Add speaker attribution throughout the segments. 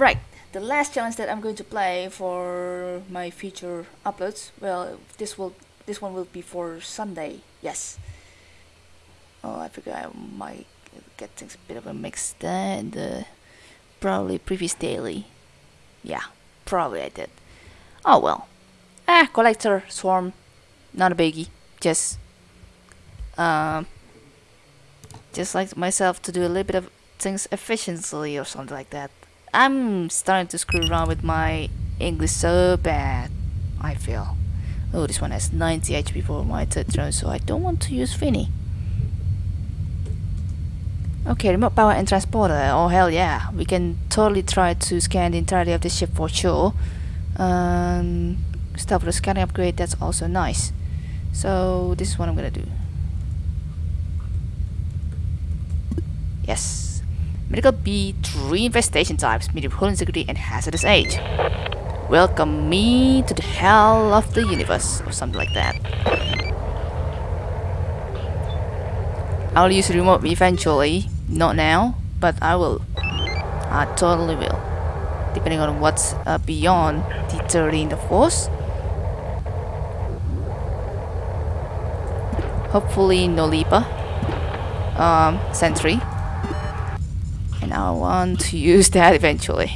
Speaker 1: Right, the last challenge that I'm going to play for my future uploads. Well, this will this one will be for Sunday. Yes. Oh, I figure I might get things a bit of a mix there and the probably previous daily. Yeah, probably I did. Oh well. Ah, collector swarm, not a biggie. Just um, just like myself to do a little bit of things efficiently or something like that. I'm starting to screw around with my English so bad, I feel. Oh, this one has 90 HP for my third drone, so I don't want to use Finny. Okay, remote power and transporter. Oh hell yeah, we can totally try to scan the entirety of the ship for sure. Um, stuff for the scanning upgrade, that's also nice. So this is what I'm gonna do. Yes. Medical B, three infestation types, medium integrity and hazardous age. Welcome me to the hell of the universe, or something like that. I'll use remote eventually, not now, but I will. I totally will. Depending on what's uh, beyond the 13th of course. Hopefully no Leaper. Um, Sentry. And I want to use that eventually.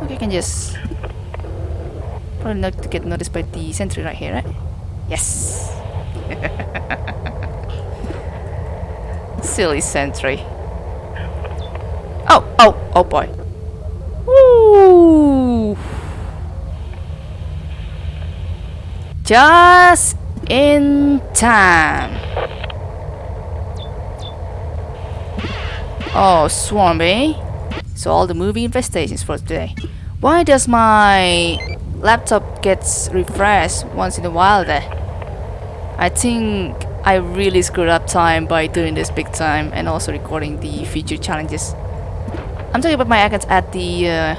Speaker 1: Okay, I can just... Probably not to get noticed by the sentry right here, right? Yes! Silly sentry. Oh, oh, oh boy. Just in time. Oh, Swarmy. So all the movie infestations for today. Why does my laptop gets refreshed once in a while there? I think I really screwed up time by doing this big time and also recording the future challenges. I'm talking about my accounts at the uh,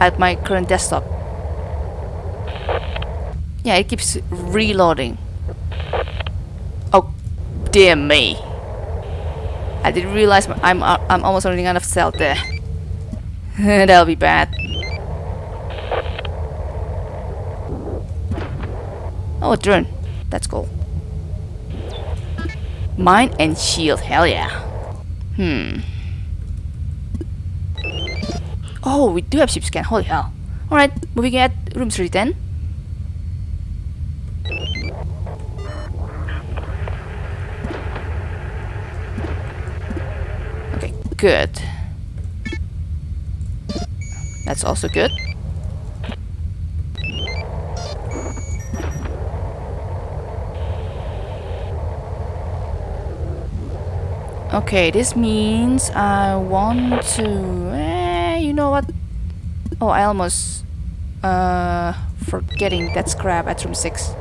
Speaker 1: at my current desktop. Yeah, it keeps reloading. Oh, dear me. I didn't realize I'm uh, I'm almost running out of cell there. That'll be bad. Oh, a drone. That's cool. Mine and shield, hell yeah. Hmm. Oh, we do have ship scan, holy hell. Alright, moving at room 310. Good. That's also good. Okay, this means I want to... Eh, you know what? Oh, I almost... Uh, forgetting that scrap at room 6.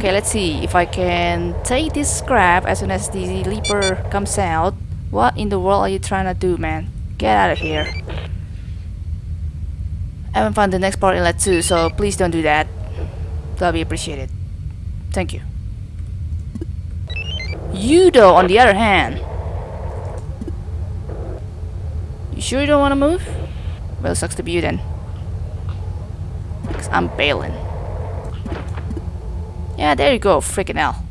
Speaker 1: Okay, let's see if I can take this scrap as soon as the leaper comes out. What in the world are you trying to do, man? Get out of here. I haven't found the next part inlet too, so please don't do that. That'll be appreciated. Thank you. You on the other hand. You sure you don't want to move? Well, sucks to be you then. Because I'm bailing. Yeah, there you go, freaking hell.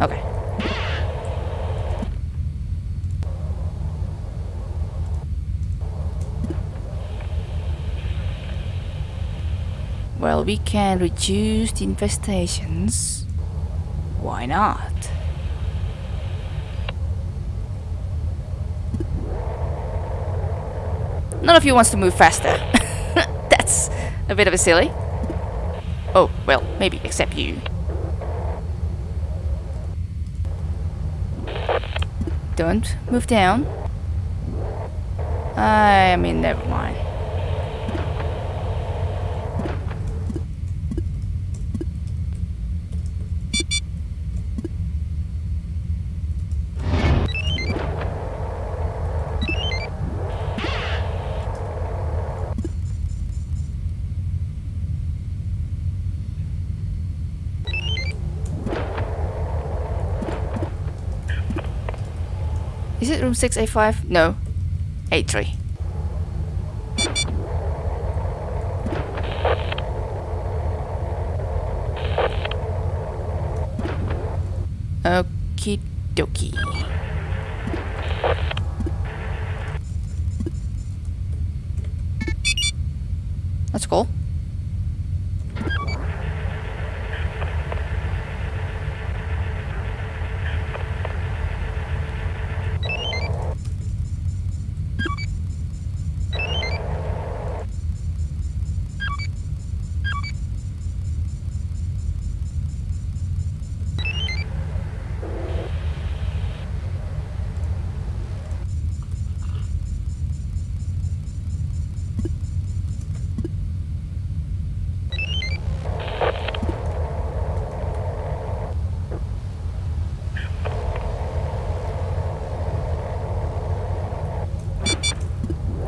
Speaker 1: Okay. Well, we can reduce the infestations. Why not? None of you wants to move faster. That's a bit of a silly. Oh, well, maybe except you. Don't move down. I mean, never mind. Is it room 6A5? No. A3. Okie dokie. That's cool.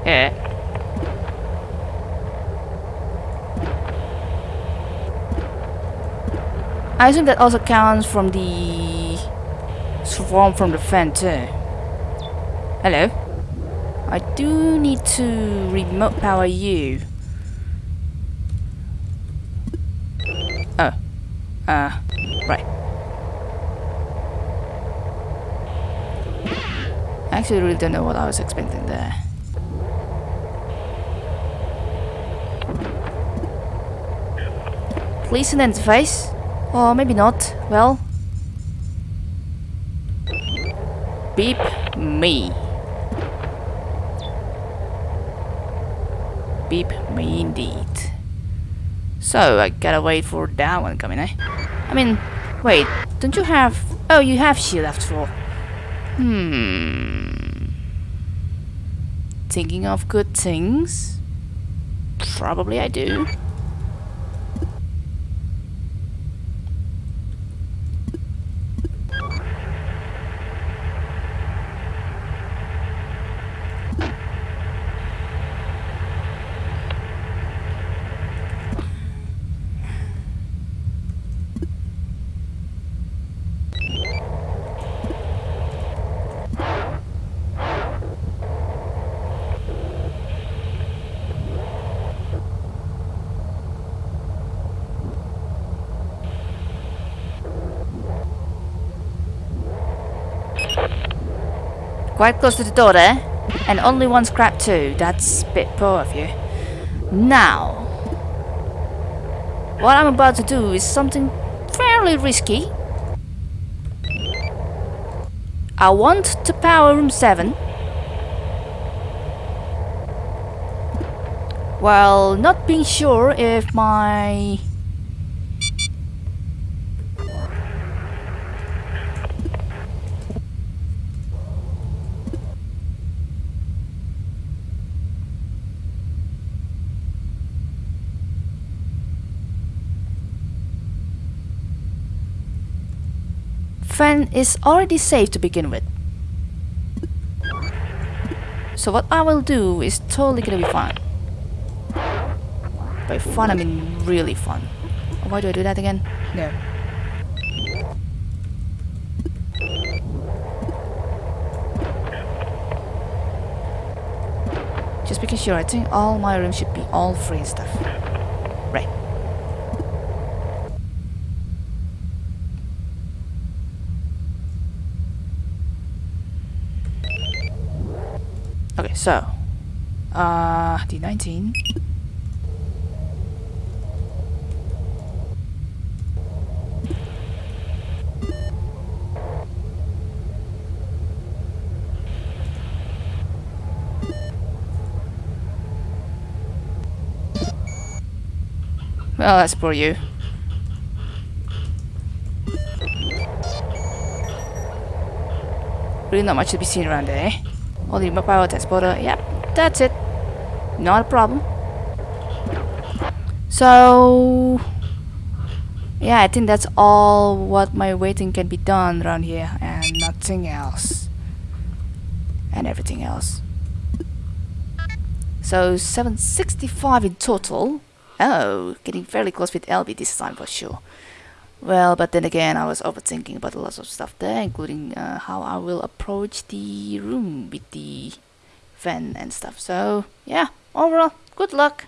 Speaker 1: Yeah. I assume that also counts from the swarm from the fan too. Hello. I do need to remote power you. Oh. Uh, right. I actually really don't know what I was expecting there. Please interface. Or maybe not. Well. Beep me. Beep me indeed. So, I gotta wait for that one coming, eh? I mean, wait, don't you have... Oh, you have shield after all. Hmm... Thinking of good things? Probably I do. Quite close to the door there. And only one scrap too. That's a bit poor of you. Now, what I'm about to do is something fairly risky. I want to power room 7. While not being sure if my fan is already safe to begin with. So what I will do is totally gonna be fun. By fun I mean really fun. Why do I do that again? No. Just making sure, I think all my rooms should be all free and stuff. Right. So uh D19 Well, that's for you. Really not much to be seen around there, eh? Only my power transporter. Yep, that's it. Not a problem. So... Yeah, I think that's all what my waiting can be done around here and nothing else. And everything else. So 765 in total. Oh, getting fairly close with LB this time for sure. Well, but then again, I was overthinking about lots of stuff there, including uh, how I will approach the room with the fan and stuff. So, yeah, overall, good luck.